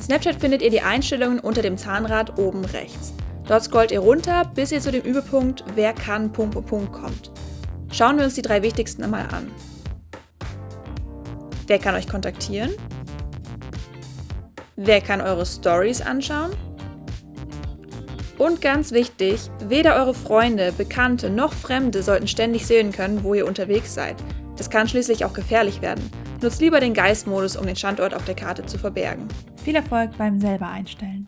Snapchat findet ihr die Einstellungen unter dem Zahnrad oben rechts. Dort scrollt ihr runter, bis ihr zu dem Überpunkt Wer kann Punkt, Punkt kommt. Schauen wir uns die drei wichtigsten einmal an. Wer kann euch kontaktieren? Wer kann eure Stories anschauen? Und ganz wichtig, weder eure Freunde, Bekannte noch Fremde sollten ständig sehen können, wo ihr unterwegs seid. Das kann schließlich auch gefährlich werden. Nutzt lieber den Geistmodus, um den Standort auf der Karte zu verbergen. Viel Erfolg beim selber einstellen.